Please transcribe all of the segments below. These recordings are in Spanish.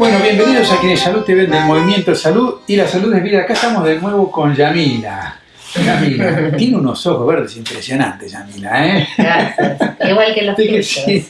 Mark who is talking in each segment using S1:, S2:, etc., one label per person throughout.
S1: Bueno, bienvenidos a quienes Salud TV del Movimiento Salud y la Salud es Vida. Acá estamos de nuevo con Yamila. Yamila, tiene unos ojos verdes impresionantes, Yamila, ¿eh?
S2: Gracias. Igual que los tuyos.
S1: sí.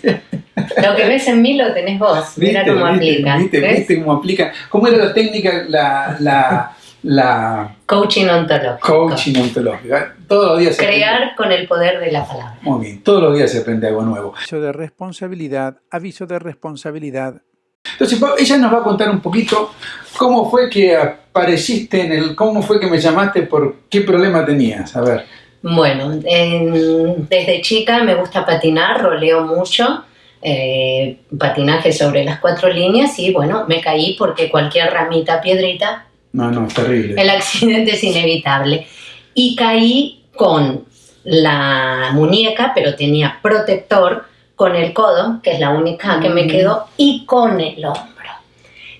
S2: Lo que ves en mí lo tenés vos. Mira
S1: ¿Viste?
S2: cómo aplica.
S1: ¿Viste?
S2: ¿ves?
S1: ¿Viste cómo aplica? ¿Cómo era la técnica, la, la, la
S2: Coaching ontológico.
S1: coaching ontológica? Todos los días se aprende-
S2: Crear con el poder de la palabra.
S1: Muy bien, todos los días se aprende algo nuevo. Aviso de responsabilidad, aviso de responsabilidad. Entonces, ella nos va a contar un poquito cómo fue que apareciste en el, cómo fue que me llamaste, por qué problema tenías. A ver.
S2: Bueno, en- desde chica me gusta patinar, roleo mucho, eh, patinaje sobre las cuatro líneas y bueno, me caí porque cualquier ramita, piedrita,
S1: No, no, es terrible.
S2: el accidente es inevitable. Y caí con la muñeca, pero tenía protector con el codo, que es la única que me quedó, y con el hombro.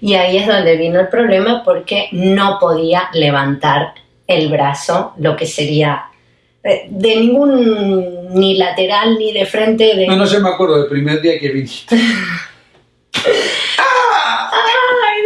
S2: Y ahí es donde vino el problema porque no podía levantar el brazo, lo que sería eh, de ningún, ni lateral ni de frente. De,
S1: No, no, yo me acuerdo del primer día que viniste.
S2: Ay,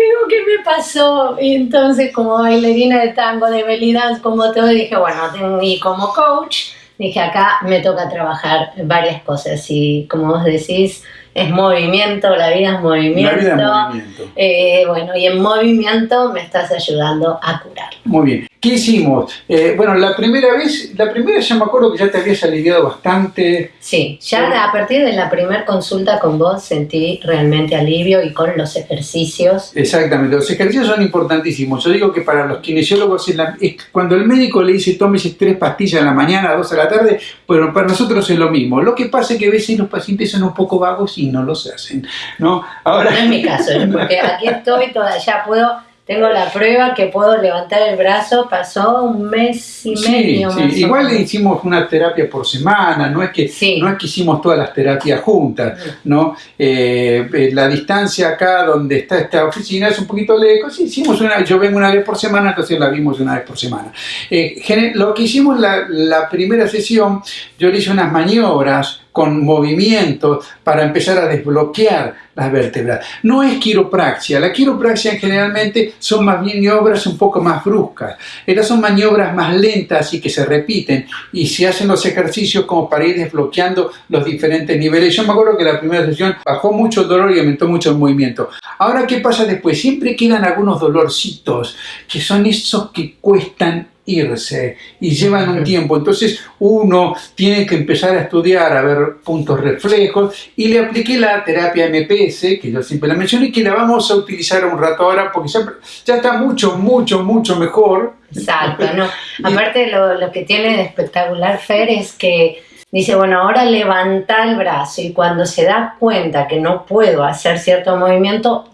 S2: digo, ¿qué me pasó? Y entonces, como bailarina de tango, de belly dance, como todo, dije, bueno, y como coach, dije, acá me toca trabajar varias cosas. Y como vos decís, es movimiento, la vida es
S1: La
S2: movimiento.
S1: vida en movimiento.
S2: Eh, bueno, y en movimiento me estás ayudando a curar.
S1: Muy bien. ¿Qué hicimos? Eh, bueno, la primera vez, la primera yo me acuerdo que ya te habías aliviado bastante.
S2: Sí, ya a partir de la primera consulta con vos sentí realmente alivio y con los ejercicios.
S1: Exactamente, los ejercicios son importantísimos. Yo digo que para los kinesiólogos, es la- es cuando el médico le dice tómese tres pastillas en la mañana, dos a la tarde, bueno, para nosotros es lo mismo. Lo que pasa es que a veces los pacientes son un poco vagos y no los hacen, ¿no? Ahora,
S2: No es mi caso, ¿eh? porque aquí estoy, toda, ya puedo, tengo la prueba que puedo levantar el brazo, pasó un mes y
S1: sí,
S2: medio
S1: sí,
S2: más
S1: igual
S2: menos.
S1: hicimos una terapia por semana, no es que,
S2: Sí.
S1: no es que hicimos todas las terapias juntas, ¿no? Eh, eh, la distancia acá donde está esta oficina es un poquito lejos, hicimos una, yo vengo una vez por semana, entonces la vimos una vez por semana. Eh, lo que hicimos la, la primera sesión, yo le hice unas maniobras con movimientos para empezar a desbloquear las vértebras. No es quiropraxia, la quiropraxia generalmente son más maniobras un poco más bruscas. Estas son maniobras más lentas y que se repiten y se hacen los ejercicios como para ir desbloqueando los diferentes niveles. Yo me acuerdo que la primera sesión bajó mucho el dolor y aumentó mucho el movimiento. Ahora, ¿qué pasa después? Siempre quedan algunos dolorcitos que son esos que cuestan irse y llevan un tiempo. Entonces uno tiene que empezar a estudiar, a ver puntos reflejos y le apliqué la terapia MPS, que yo siempre la menciono y que la vamos a utilizar un rato ahora porque ya, ya está mucho, mucho, mucho mejor.
S2: Exacto, ¿no? Aparte lo, lo que tiene de espectacular Fer es que dice, bueno, ahora levanta el brazo y cuando se da cuenta que no puedo hacer cierto movimiento,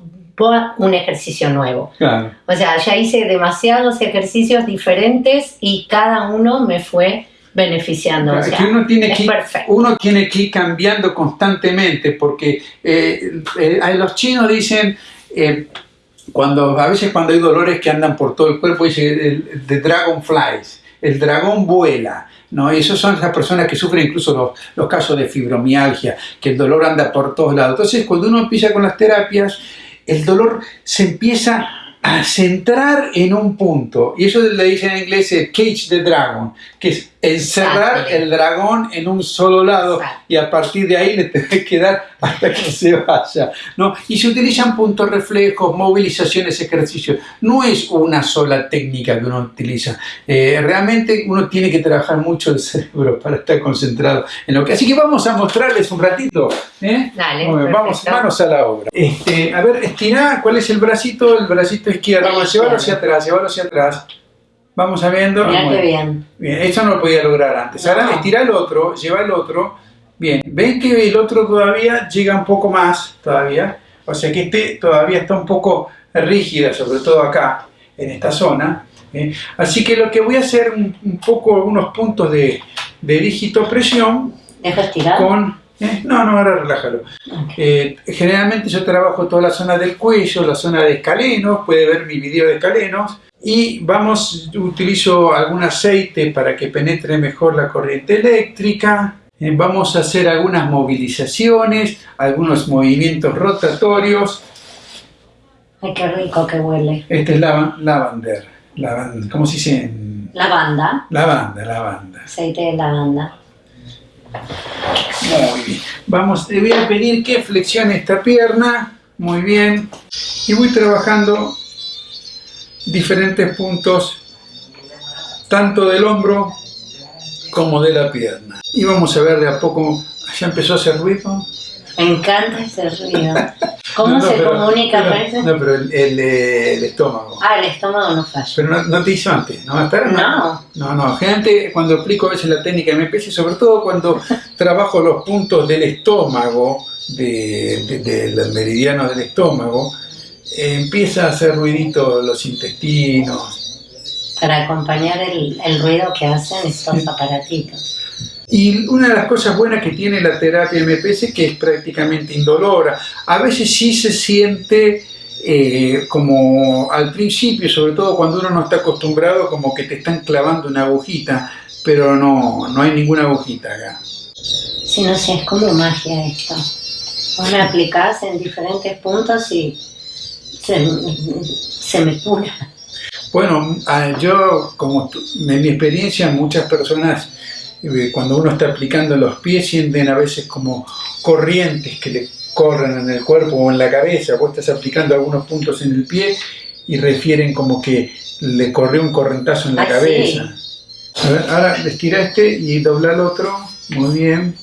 S2: un ejercicio nuevo.
S1: Claro.
S2: O sea, ya hice demasiados ejercicios diferentes y cada uno me fue beneficiando. O
S1: Es
S2: sea,
S1: que uno tiene que, uno tiene que ir cambiando constantemente porque eh, eh, los chinos dicen, eh, cuando, a veces cuando hay dolores que andan por todo el cuerpo, dice el, the dragonflies, el dragón vuela. ¿no? Y esas son las personas que sufren incluso los, los casos de fibromialgia, que el dolor anda por todos lados. Entonces, cuando uno empieza con las terapias, el dolor se empieza a centrar en un punto. Y eso le dicen en inglés el cage the dragon, que es encerrar
S2: Exacto.
S1: el dragón en un solo lado
S2: Exacto.
S1: y a partir de ahí le tenés que dar hasta que se vaya. ¿no? Y se utilizan puntos reflejos, movilizaciones, ejercicios. No es una sola técnica que uno utiliza. Eh, realmente uno tiene que trabajar mucho el cerebro para estar concentrado en lo que... Así que vamos a mostrarles un ratito. ¿eh?
S2: Dale,
S1: vamos, manos a la obra. Este, a ver, estirá, ¿cuál es el bracito? El bracito izquierdo.
S2: El
S1: Vamos, llévalo hacia atrás, llévalo hacia atrás. Vamos a viendo.
S2: Mirá
S1: Muy
S2: qué
S1: bien.
S2: bien.
S1: Esto no lo podía lograr antes. Ahora
S2: No.
S1: estira el otro, lleva el otro. Bien, ven que el otro todavía llega un poco más, todavía. O sea que este todavía está un poco rígida, sobre todo acá, en esta zona. ¿eh? Así que lo que voy a hacer un, un poco, unos puntos de, de dígito presión
S2: ¿Dejo estirar?
S1: con... ¿eh? No, no, ahora relájalo. Eh, generalmente yo trabajo toda la zona del cuello, la zona de escalenos, puede ver mi video de escalenos. Y vamos, utilizo algún aceite para que penetre mejor la corriente eléctrica. Eh, vamos a hacer algunas movilizaciones, algunos movimientos rotatorios.
S2: Ay, qué rico que huele.
S1: Este es lava- lavender. Lavan- ¿Cómo se dice?
S2: Lavanda,
S1: Lavanda, lavanda.
S2: aceite de lavanda.
S1: Muy bien. Vamos, voy a pedir que flexione esta pierna. Muy bien. Y voy trabajando diferentes puntos, tanto del hombro como de la pierna. Y vamos a ver de a poco. ¿Ya empezó a hacer ruido?
S2: Me encanta ese ruido. ¿Cómo
S1: No, no,
S2: se
S1: pero-
S2: comunica
S1: pero-? No, pero el, el, eh, el estómago.
S2: Ah, el estómago no falla.
S1: Pero no, no te hizo antes, ¿no? Hasta
S2: No.
S1: No, no. Generalmente cuando aplico a veces la técnica MPS, sobre todo cuando trabajo los puntos del estómago, de, de- del meridiano del estómago, eh, empieza a hacer ruidito los intestinos.
S2: Para acompañar el, el ruido que hacen estos aparatitos.
S1: Y una de las cosas buenas que tiene la terapia MPS es que es prácticamente indolora. A veces sí se siente eh, como al principio, sobre todo cuando uno no está acostumbrado, como que te están clavando una agujita, pero no, no hay ninguna agujita acá.
S2: Si no, si es como magia esto. Vos me aplicás en diferentes puntos y se, se me cura.
S1: Bueno, ah, yo, como en mi experiencia, muchas personas, cuando uno está aplicando los pies, sienten a veces como corrientes que le corren en el cuerpo o en la cabeza. Vos estás aplicando algunos puntos en el pie y refieren como que le corrió un correntazo en la cabeza. A ver, ahora estira este y dobla el otro. Muy bien.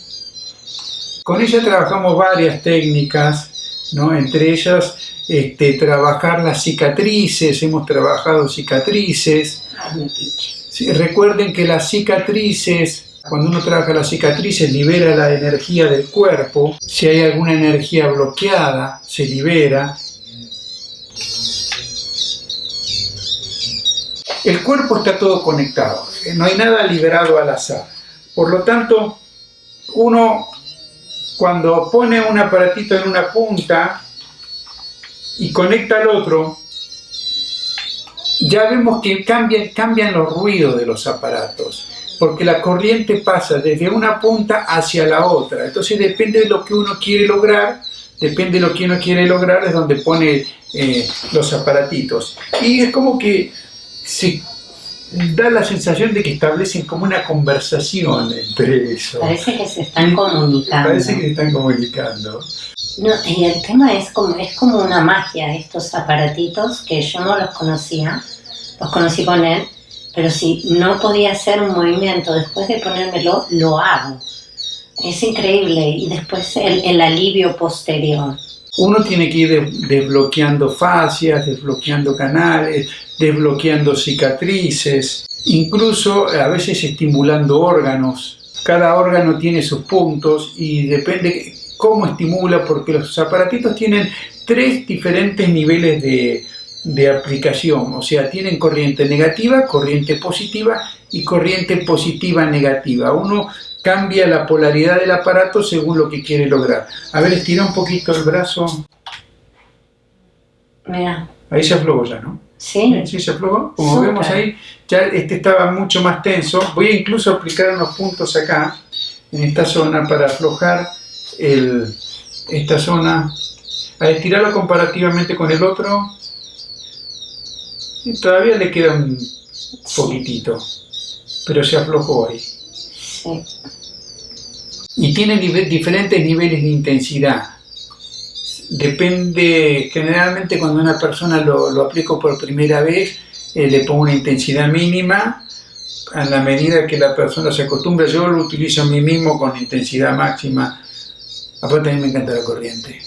S1: Con ella trabajamos varias técnicas, ¿no? Entre ellas este, trabajar las cicatrices, hemos trabajado cicatrices. Sí, recuerden que las cicatrices, cuando uno trabaja las cicatrices, libera la energía del cuerpo. Si hay alguna energía bloqueada, se libera. El cuerpo está todo conectado, eh, no hay nada liberado al azar. Por lo tanto, uno cuando pone un aparatito en una punta y conecta al otro, ya vemos que cambian, cambian los ruidos de los aparatos, porque la corriente pasa desde una punta hacia la otra. Entonces depende de lo que uno quiere lograr, depende de lo que uno quiere lograr, es donde pone eh, los aparatitos. Y es como que se da la sensación de que establecen como una conversación entre eso.
S2: Parece que se están comunicando.
S1: Parece que se están comunicando.
S2: No, y el tema es como, es como una magia, estos aparatitos que yo no los conocía, los conocí con él, pero si no podía hacer un movimiento después de ponérmelo, lo hago. Es increíble y después el, el alivio posterior.
S1: Uno tiene que ir de- desbloqueando fascias, desbloqueando canales, desbloqueando cicatrices, incluso a veces estimulando órganos. Cada órgano tiene sus puntos y depende cómo estimula, porque los aparatitos tienen tres diferentes niveles de, de aplicación, o sea, tienen corriente negativa, corriente positiva y corriente positiva negativa. Uno cambia la polaridad del aparato según lo que quiere lograr. A ver, estira un poquito el brazo.
S2: Mira,
S1: Ahí se aflojó ya, ¿no?
S2: ¿sí?
S1: Sí, se aflojó. Como vemos ahí, ya este estaba mucho más tenso. Voy a incluso aplicar unos puntos acá, en esta zona, para aflojar el, esta zona. A estirarlo comparativamente con el otro. Todavía le queda un poquitito, pero se aflojó ahí.
S2: Sí.
S1: y tiene nive- diferentes niveles de intensidad. Depende, generalmente cuando una persona lo, lo aplico por primera vez, eh, le pongo una intensidad mínima. A la medida que la persona se acostumbra, yo lo utilizo a mí mismo con intensidad máxima. Aparte a mí me encanta la corriente.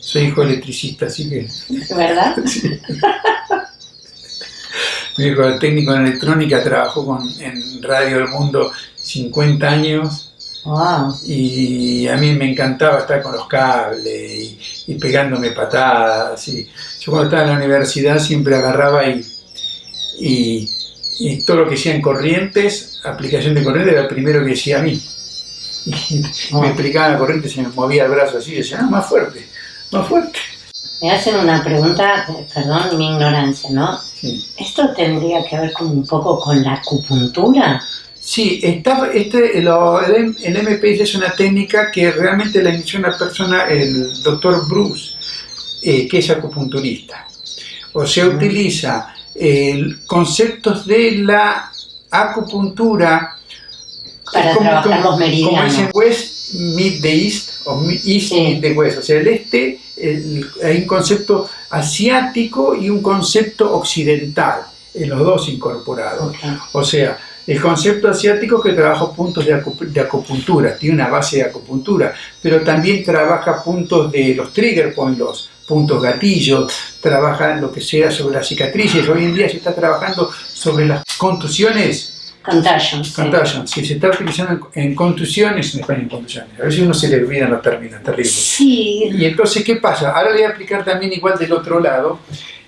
S1: Soy hijo electricista, así que
S2: ¿Verdad?
S1: hijo técnico en electrónica trabajó con, en Radio del Mundo 50 años
S2: Wow.
S1: y a mí me encantaba estar con los cables y, y pegándome patadas. Y yo cuando estaba en la universidad siempre agarraba y, y, y todo lo que hacían corrientes, aplicación de corriente, era el primero que decía a mí. Y me explicaban la corriente, se me movía el brazo así, y decía, ah, más fuerte, más fuerte.
S2: Me hacen una pregunta, perdón mi ignorancia, ¿no?
S1: Sí.
S2: ¿Esto tendría que ver como un poco con la acupuntura?
S1: Sí, está, este, lo- el, el MPS es una técnica que realmente la inició una persona, el doctor Bruce, eh, que es acupunturista. o se utiliza conceptos de la acupuntura
S2: para trabajar los meridianos.
S1: Como dicen West the East o East Meet the West, o sea, el este hay un concepto asiático y un concepto occidental, en los dos incorporados. O sea, el concepto asiático que trabaja puntos de, acupuntura, tiene una base de acupuntura, pero también trabaja puntos de los trigger points, los puntos gatillos, trabaja lo que sea sobre las cicatrices. Hoy en día se está trabajando sobre las contusiones.
S2: Contusions.
S1: Contusions, sí. se está utilizando en, contusiones, en España en contusiones. A si uno se le olvidan los términos, terrible.
S2: Sí.
S1: Y entonces, ¿qué pasa? Ahora le voy a aplicar también igual del otro lado.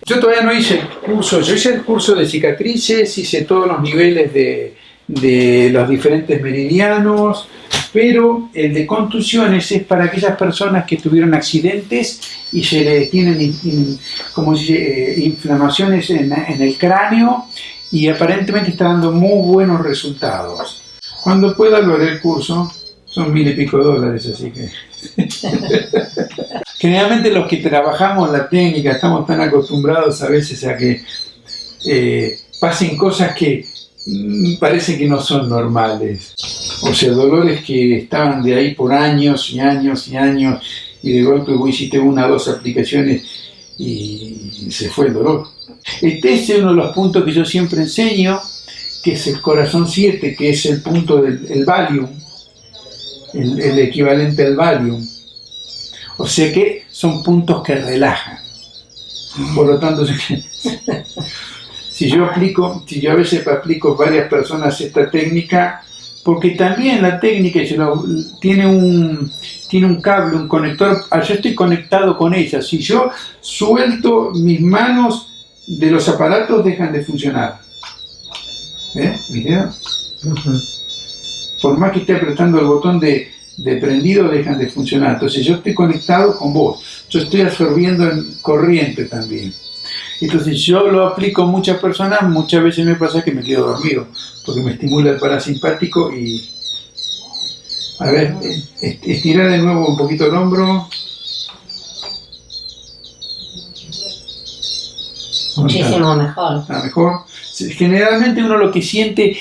S1: Yo todavía no hice el curso, yo hice el curso de cicatrices, hice todos los niveles de, de los diferentes meridianos, pero el de contusiones es para aquellas personas que tuvieron accidentes y se le tienen como dice, eh, inflamaciones en, en, el cráneo y aparentemente está dando muy buenos resultados. Cuando pueda lo haré el curso, son mil y pico dólares, así que... Generalmente los que trabajamos la técnica estamos tan acostumbrados a veces a que eh, pasen cosas que mm, parece que no son normales. O sea, dolores que estaban de ahí por años y años y años y de golpe vos hiciste una o dos aplicaciones y se fue el dolor. Este es uno de los puntos que yo siempre enseño, que es el corazón 7, que es el punto del Valium, el, el equivalente al Valium o sea que son puntos que relajan. Por lo tanto, si yo aplico, si yo a veces aplico varias personas esta técnica, porque también la técnica tiene un tiene un cable, un conector, ah, yo estoy conectado con ella. Si yo suelto mis manos de los aparatos, dejan de funcionar. ¿Eh? Por más que esté apretando el botón de, de prendido dejan de funcionar. Entonces yo estoy conectado con vos, yo estoy absorbiendo en corriente también. Entonces yo lo aplico a muchas personas, muchas veces me pasa que me quedo dormido, porque me estimula el parasimpático y... A ver, estirar de nuevo un poquito el hombro.
S2: Muchísimo mejor.
S1: Está mejor. Generalmente uno lo que siente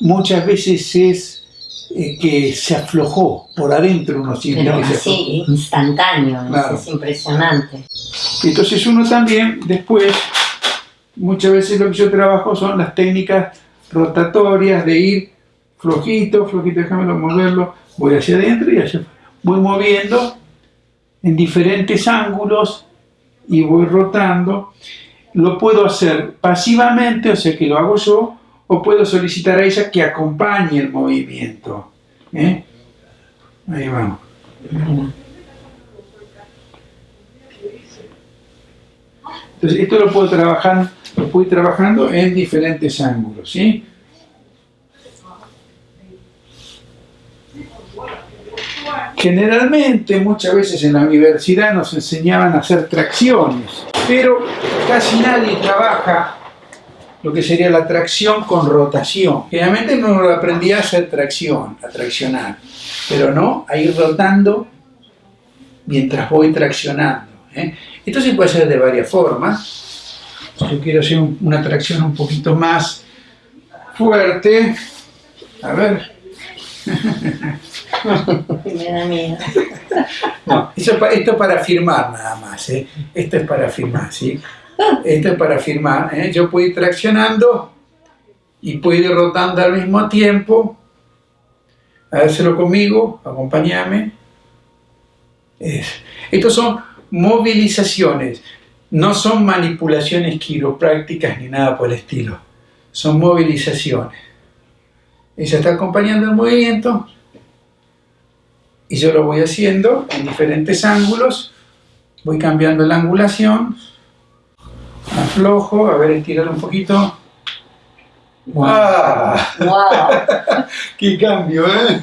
S1: muchas veces es eh, que se aflojó por adentro uno siente
S2: sí, instantáneo, es impresionante.
S1: Entonces uno también después, muchas veces lo que yo trabajo son las técnicas rotatorias de ir flojito, flojito, déjame moverlo, voy hacia adentro y hacia voy moviendo en diferentes ángulos y voy rotando. Lo puedo hacer pasivamente, o sea que lo hago yo, o puedo solicitar a ella que acompañe el movimiento. ¿eh? Ahí vamos. Entonces, esto lo puedo trabajar, lo puedo ir trabajando en diferentes ángulos, ¿sí? Generalmente, muchas veces en la universidad nos enseñaban a hacer tracciones, pero casi nadie trabaja lo que sería la tracción con rotación. Generalmente no lo aprendí a hacer tracción, a traccionar, pero no a ir rotando mientras voy traccionando. ¿eh? Esto se puede hacer de varias formas. Yo quiero hacer una tracción un poquito más fuerte. A ver.
S2: Me da miedo.
S1: No, esto es para firmar nada más. ¿eh? Esto es para firmar, ¿sí? Esto es para firmar. ¿eh? Yo puedo ir traccionando y puedo ir rotando al mismo tiempo. Hácelo conmigo, acompáñame. Estos son movilizaciones, no son manipulaciones quiroprácticas ni nada por el estilo. Son movilizaciones. Ella está acompañando el movimiento y yo lo voy haciendo en diferentes ángulos. Voy cambiando la angulación aflojo, a ver, estirar un poquito.
S2: ¡Wow! wow.
S1: ¡Qué cambio, eh!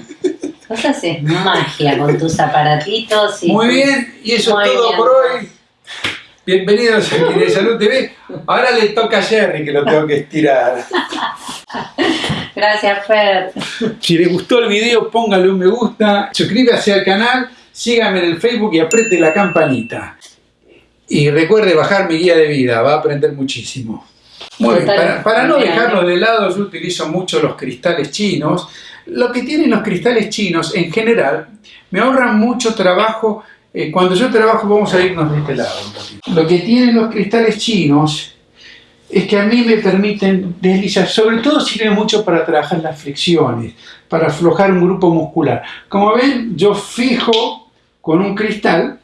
S2: Vos haces magia con tus aparatitos.
S1: Y Muy bien, y eso es todo por hoy. Bienvenidos a de Salud TV. Ahora le toca a Jerry que lo tengo que estirar.
S2: Gracias, Fer.
S1: Si les gustó el video, póngale un me gusta, suscríbase al canal, síganme en el Facebook y apriete la campanita. Y recuerde bajar mi guía de vida, va a aprender muchísimo. Muy bien, para, para no dejarlo de lado, yo utilizo mucho los cristales chinos. Lo que tienen los cristales chinos en general me ahorran mucho trabajo. eh, cuando yo trabajo, vamos a irnos de este lado un. Lo que tienen los cristales chinos es que a mí me permiten deslizar, sobre todo sirve mucho para trabajar las flexiones, para aflojar un grupo muscular. Como ven, yo fijo con un cristal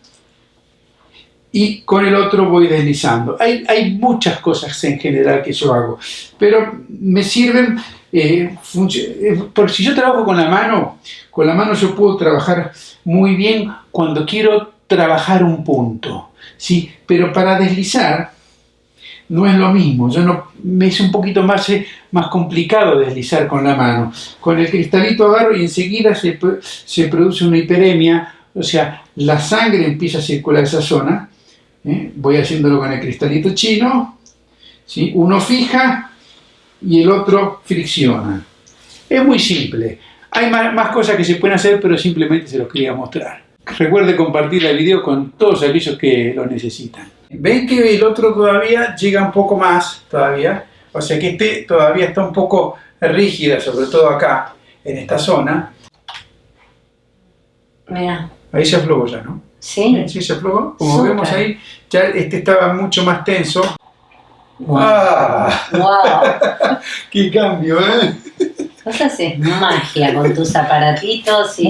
S1: y con el otro voy deslizando. Hay, hay muchas cosas en general que yo hago, pero me sirven, eh, eh, porque si yo trabajo con la mano, con la mano yo puedo trabajar muy bien cuando quiero trabajar un punto, ¿sí? pero para deslizar no es lo mismo, yo no, me es un poquito más, eh, más complicado deslizar con la mano. Con el cristalito agarro y enseguida se, pro- se produce una hiperemia, o sea, la sangre empieza a circular esa zona. ¿eh? Voy haciéndolo con el cristalito chino, ¿sí? uno fija y el otro fricciona. Es muy simple. Hay más, más cosas que se pueden hacer, pero simplemente se los quería mostrar. Recuerde compartir el video con todos aquellos que lo necesitan. Ven que el otro todavía llega un poco más, todavía. O sea que este todavía está un poco rígida, sobre todo acá, en esta zona.
S2: Mira,
S1: Ahí se aflojó ya, ¿no?
S2: ¿sí?
S1: ¿Eh? Sí, se aflojó. Como vemos ahí, ya este estaba mucho más tenso. ¡Ah!
S2: ¡Wow!
S1: ¡Qué cambio, eh!
S2: Vos haces magia con tus aparatitos y